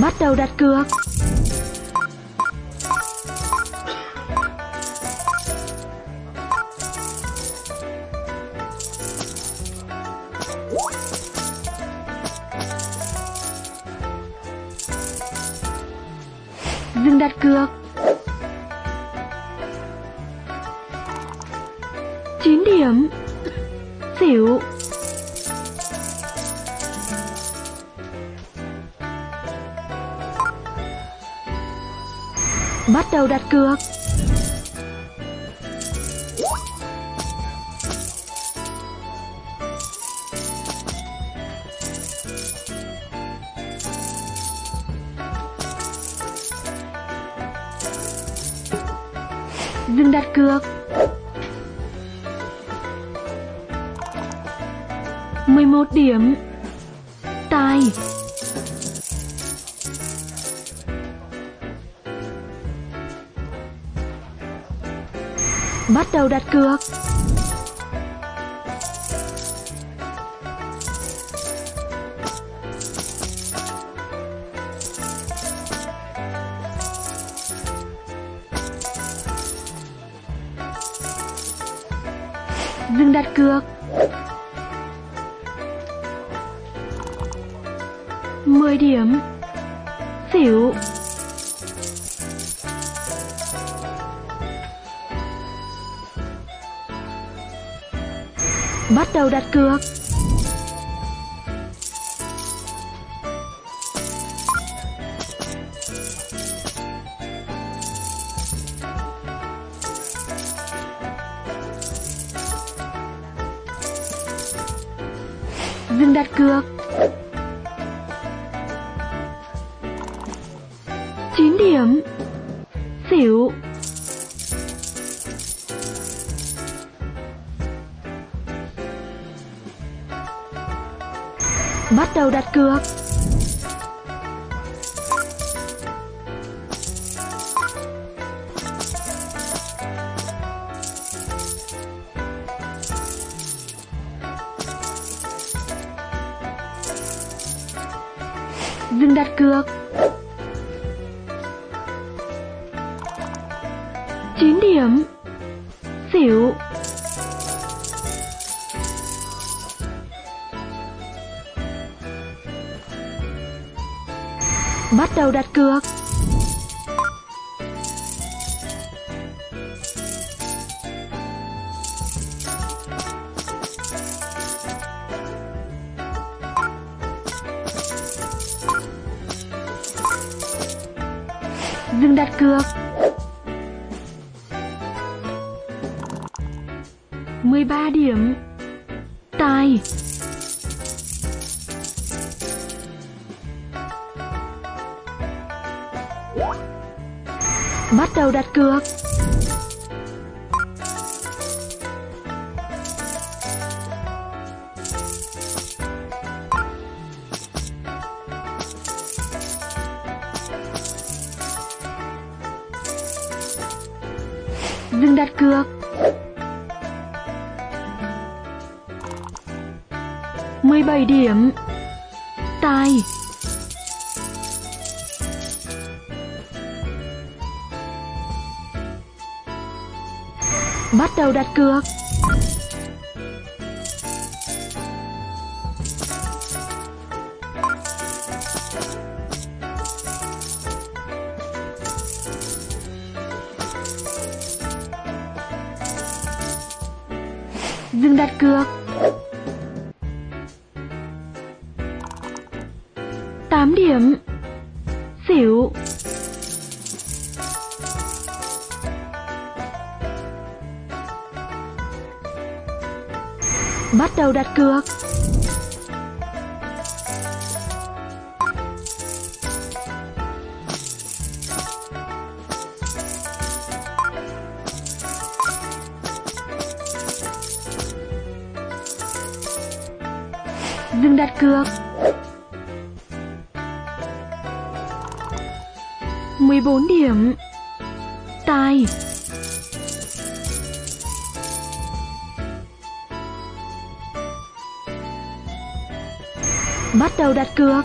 Bắt đầu đặt cược. Dừng đặt cược. chín điểm. Xỉu. Bắt đầu đặt cược. Dừng đặt cược. mười một điểm. Tài. Bắt đầu đặt cược. Dừng đặt cược. mười điểm. Xỉu. Bắt đầu đặt cược. Dừng đặt cược. chín điểm. Xỉu. Bắt đầu đặt cược. Dừng đặt cược. chín điểm. Xỉu. Bắt đầu đặt cược. Dừng đặt cược. mười ba điểm. Tài. Bắt đầu đặt cược. Dừng đặt cược. mười bảy điểm. Tài. Bắt đầu đặt cược. Dừng đặt cược. tám điểm. Bắt đầu đặt cược. Dừng đặt cược. mười bốn điểm. Tài. Bắt đầu đặt cược.